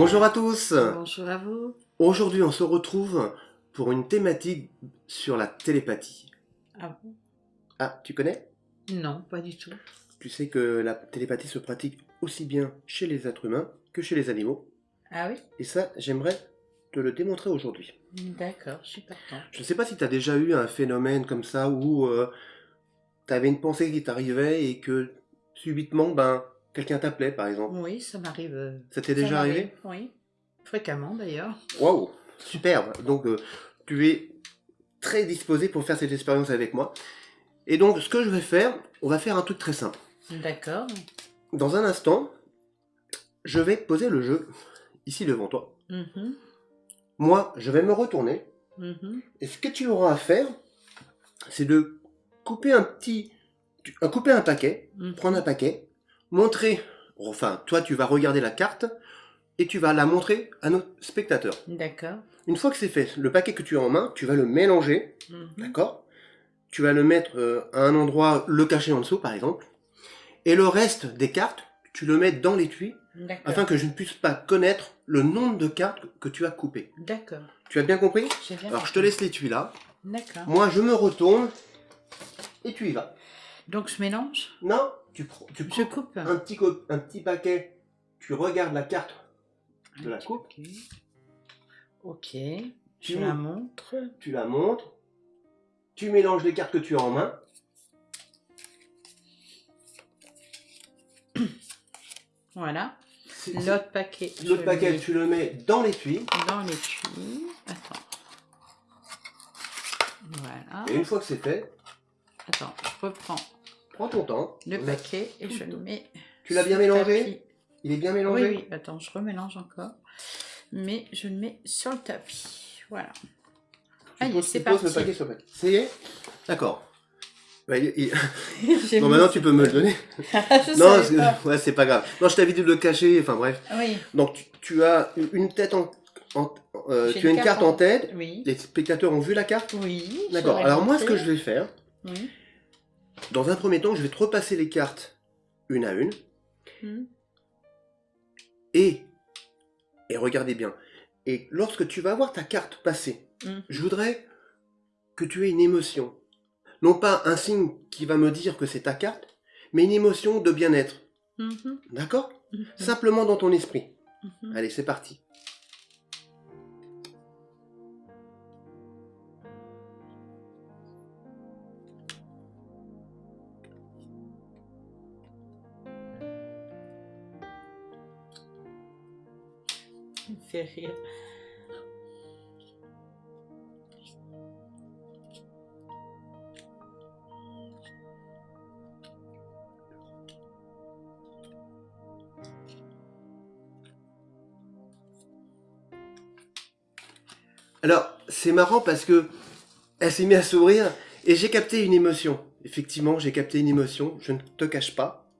Bonjour à tous Bonjour à vous. Aujourd'hui on se retrouve pour une thématique sur la télépathie. Ah bon? Ah, tu connais? Non, pas du tout. Tu sais que la télépathie se pratique aussi bien chez les êtres humains que chez les animaux. Ah oui? Et ça, j'aimerais te le démontrer aujourd'hui. D'accord, je suis partant. Je ne sais pas si tu as déjà eu un phénomène comme ça où tu avais une pensée qui t'arrivait et que subitement, ben, quelqu'un t'appelait par exemple? Oui, ça m'arrive. euh, Ça t'est ça déjà m'arrive, arrivé? Oui, fréquemment d'ailleurs. Waouh, superbe. Donc euh, tu es très disposé pour faire cette expérience avec moi. Et donc ce que je vais faire, on va faire un truc très simple. D'accord. Dans un instant, je vais poser le jeu ici devant toi. Mhm, Moi, je vais me retourner. mhm. Et ce que tu auras à faire, c'est de couper un petit... tu- euh, couper un paquet, Mhm. prendre un paquet, montrer... Enfin, toi, tu vas regarder la carte et tu vas la montrer à nos spectateurs. D'accord. Une fois que c'est fait, le paquet que tu as en main, tu vas le mélanger Mhm. D'accord? Tu vas le mettre euh, à un endroit, le cacher en dessous par exemple. Et le reste des cartes, tu le mets dans l'étui D'accord. afin que je ne puisse pas connaître le nombre de cartes que tu as coupées. D'accord. Tu as bien compris? J'ai bien Alors je te laisse l'étui là. D'accord. Moi je me retourne et tu y vas. Donc je mélange? Non, tu, prends- tu Je coupes coupe. un petit, co- un petit paquet, tu regardes la carte de la coupe, Ok. Ok. Tu Je la montre. tu la montres, tu mélanges les cartes que tu as en main. Voilà. L'autre paquet. L'autre paquet, mets tu le mets dans l'étui. dans l'étui. Attends. Voilà. Et une fois que c'est fait, Attends, je reprends prends ton temps. le paquet et je le mets. Tu l'as bien mélangé? tapis. Il est bien Oui, mélangé? Oui, attends, je remélange encore. Mais je le mets sur le tapis. Voilà. Tu Allez, c'est parti. le paquet sur le paquet. Ça y est? D'accord. Bah, il- il- J'ai Non, mis- maintenant tu peux me le donner. je non, c'est- pas. ouais, c'est pas grave. Non, je t'avais dit de le cacher, enfin bref. Oui, Donc tu, tu as une tête en... en- euh, tu as une carte en tête. Oui. Les spectateurs ont vu la carte? Oui. D'accord. Alors moi, ce que je vais faire, Oui. Dans un premier temps, je vais te repasser les cartes une à une. Hmm. Et, et regardez bien, et lorsque tu vas voir ta carte passer, Hmm. je voudrais que tu aies une émotion. Non pas un signe qui va me dire que c'est ta carte, mais une émotion de bien-être. Mhm. D'accord? Simplement dans ton esprit. Allez, c'est parti. Alors, c'est marrant parce que elle s'est mise à sourire et j'ai capté une émotion. Effectivement, j'ai capté une émotion, je ne te cache pas.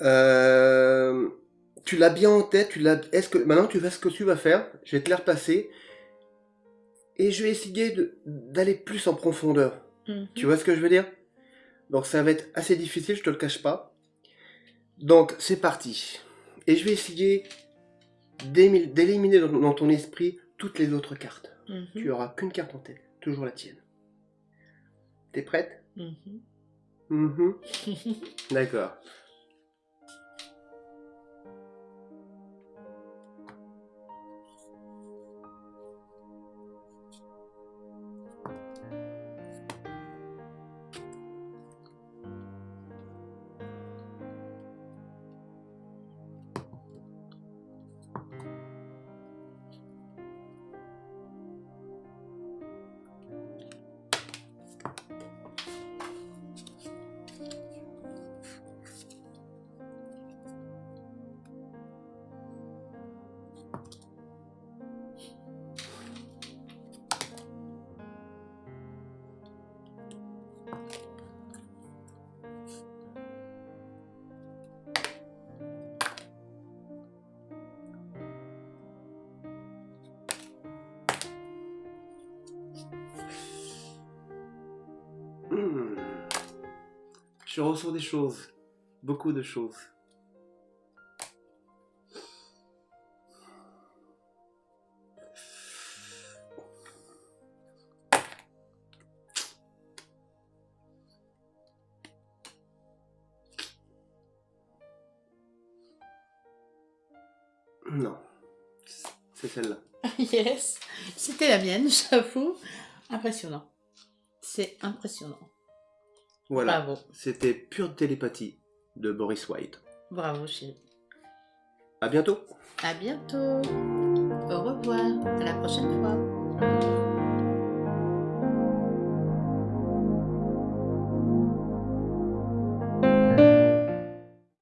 Euh, tu l'as bien en tête, tu l'as. Est-ce que maintenant tu vois ce que tu vas faire Je vais te la repasser et je vais essayer d'aller plus en profondeur. Mhm. Tu vois ce que je veux dire? Donc ça va être assez difficile, je te le cache pas. Donc c'est parti. Et je vais essayer d'éliminer dans, dans ton esprit toutes les autres cartes. Mhm. Tu auras qu'une carte en tête, toujours la tienne. T'es prête? Mhm. D'accord. Hmm. Je ressens des choses. Beaucoup de choses. Non. C'est celle-là. Yes. C'était la mienne, j'avoue. Impressionnant. C'est impressionnant. Voilà. Bravo. C'était pure télépathie de Boris White. Bravo, chérie. À bientôt. À bientôt. Au revoir. À la prochaine fois.